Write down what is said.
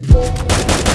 you